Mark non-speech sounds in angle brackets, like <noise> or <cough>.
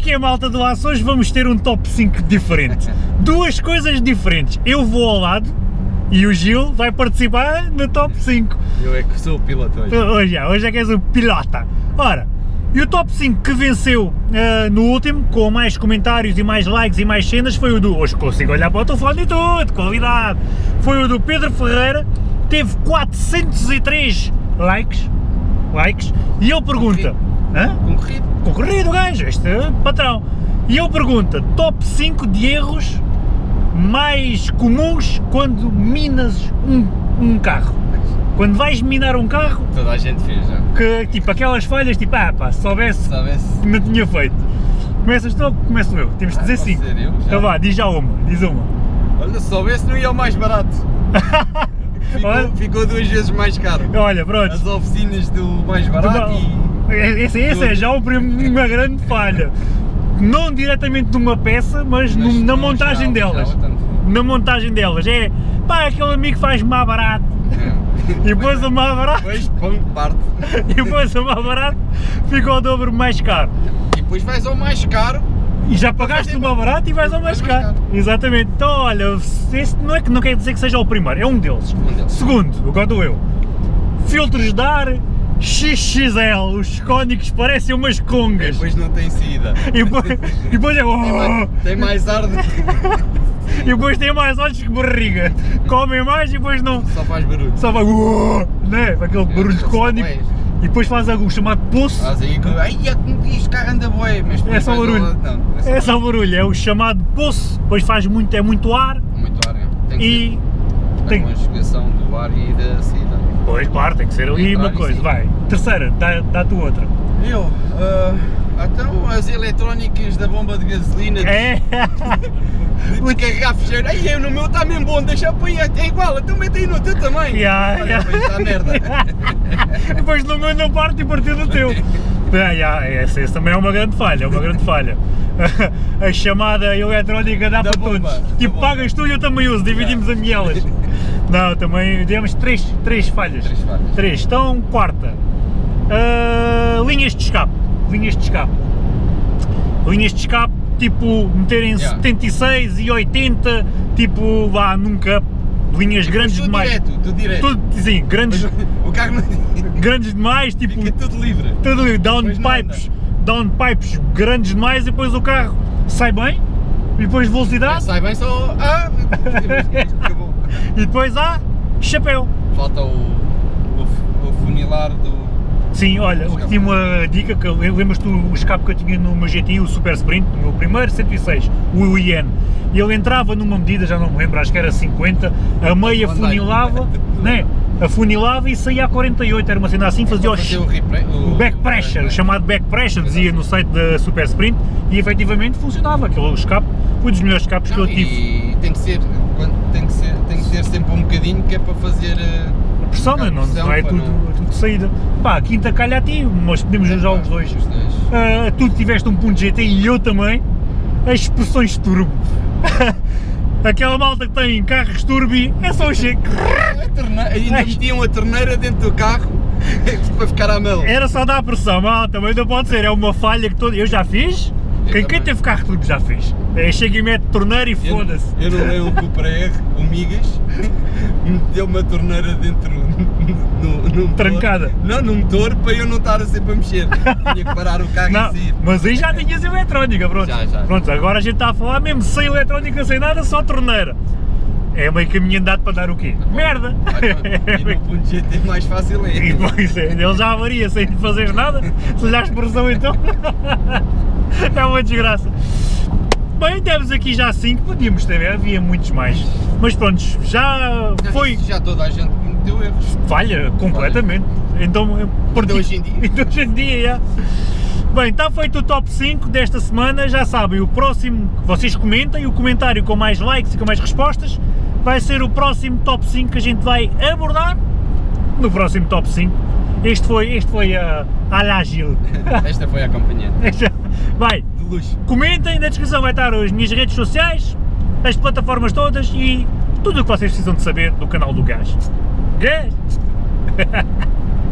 que é, malta do Aço? Hoje vamos ter um top 5 diferente. <laughs> Duas coisas diferentes. Eu vou ao lado e o Gil vai participar no top 5. Eu é que sou o piloto hoje. Hoje é, hoje é que és o pilota. Ora, e o top 5 que venceu uh, no último, com mais comentários e mais likes e mais cenas, foi o do. Hoje consigo olhar para o telefone e tudo, qualidade! Foi o do Pedro Ferreira, teve 403 likes. likes e ele pergunta. Hã? Concorrido. Concorrido, gajo, este é patrão. E ele pergunta: top 5 de erros mais comuns quando minas um, um carro. Quando vais minar um carro, Toda a gente fez já. que tipo aquelas falhas, tipo, ah pá, se soubesse que não tinha feito. Começas tu ou começo eu? Temos de Ah, dizer posso 5. dizer eu? Já. Então vá, diz já uma, diz uma. Olha, se soubesse não ia ao mais barato. <laughs> Ficou, ficou duas vezes mais caro. Olha, pronto. As oficinas do mais barato e... Esse, esse é já uma grande falha. Não diretamente numa peça, mas, no- Mas na não, montagem delas. no. Na montagem delas. É, pá, aquele amigo faz mais barato. É. E depois o mais barato, Depois, pão, parte. e depois o mais barato fica ao dobro mais caro. E depois vais ao mais caro. E já pagaste o mais barato e vais ao mais caro. Exatamente. Então, olha, esse não é que não quer dizer que seja o primeiro, é um deles. Um deles. Segundo, agora dou eu. Filtros de ar XXL, os cónicos parecem umas congas. Depois não tem saída. E depois, e depois é. Tem mais, tem mais ar do que... <laughs> E depois tem mais olhos que barriga. Comem mais e depois não. Só faz barulho. Só vai. Né? Aquele barulho só cónico. E depois faz o chamado poço. Faz aí que... Ai, é que me diz, carro anda bué, mas É só barulho. Não, é só É barulho, é o chamado poço. Depois faz muito, é muito ar. muito ar, é. Tem que E. tem- a conjugação do ar e da saída. Pois, claro, tem que ser ali uma coisa. Vai. Terceira, dá, dá tu outra. Eu, ah, então as eletrónicas da bomba de gasolina É. <laughs> de descarregar fecheiro, ai eu no meu está mesmo bom, deixa aí, é igual, então mete aí no teu também. Ya, Olha, <laughs> pois está merda. Depois no meu não parte e partiu do teu. Ya, esse, esse também é uma grande falha, é uma grande falha. <laughs> A chamada eletrónica dá Da para bomba, todos. Tipo, pagas tu e eu também uso, dividimos a mielas. Não, também demos três, três falhas. Três falhas. Três. Então, quarta. Ah, linhas de escape. Linhas de escape. Linhas de escape, tipo, meterem Yeah. 76 e 80, tipo, vá, nunca. Linhas grandes Mas tu demais. direto, tu direto. Tudo, sim, grandes, Mas o carro não... <laughs> grandes demais, tipo, fica tudo livre. tudo não downpipes, downpipes grandes demais e depois o carro sai bem, e depois velocidade, Sai bem só... Ah, acabou. e depois há chapéu. Falta o, o, o funilar do... Sim, olha, Escape. tinha uma dica que lembras-te o escape que eu tinha no meu GTI, o Super Sprint, no meu primeiro 106, o IN. Ele entrava numa medida, já não me lembro, acho que era 50, a meia funilava, <laughs> né? Afunilava e saía a 48, era uma cena assim, fazia o, Fazer o, o back pressure, o chamado back pressure, dizia no site da Super Sprint, e efetivamente funcionava, aquele escape foi dos melhores escapes que eu Não, tive. e tem que ser, tem que ser, tem que ter sempre um bocadinho que é para fazer... eh, Pressão, um né? bocado de não, não é tudo, tudo de saída. Pá, a quinta calha a ti, mas podemos usar os dois. Os. Ah, tu tiveste um ponto GT e eu também, as expressões turbo. <laughs> Aquela malta que tem carros turbi é só o cheque. A ainda Ai. metiam a torneira dentro do carro <laughs> para ficar à mel. Era só dar pressão, mal, também não pode ser, é uma falha que todo. Eu já fiz, Eu quem, quem teve carro turbo já fez. É, chega e mete torneira e foda-se. eu não que o Cupra o Migas, <laughs> meteu uma torneira dentro <laughs> no, no motor. Trancada. Não, no motor para eu não estar sempre a mexer. <laughs> Tinha que parar o carro Não, e mas aí já tinhas eletrónica, pronto. Já, já. Pronto, agora a gente está a falar mesmo sem eletrónica, sem nada, só torneira. É meio caminho andado para dar o quê? Merda! <laughs> E no ponto GT mais fácil é. E pois é, ele já avaria sem fazer nada, se dá expressão então. é uma desgraça. Bem, temos aqui já 5, podíamos ter, havia muitos mais. Mas pronto, já foi Já toda a gente cometeu erros. falha completamente. Então, eu parti- hoje em dia. <laughs> Então, hoje em dia, já. Bem, está feito o top 5 desta semana, já sabem, o próximo, vocês comentem, o comentário com mais likes e com mais respostas, vai ser o próximo top 5 que a gente vai abordar no próximo top 5. Este foi, este foi a, a la Gil. Esta foi a <laughs> acompanhante. Vai, De luxo. comentem, na descrição vai estar as minhas redes sociais, as plataformas todas e tudo o que vocês precisam de saber do canal do Gás. Gás! <laughs>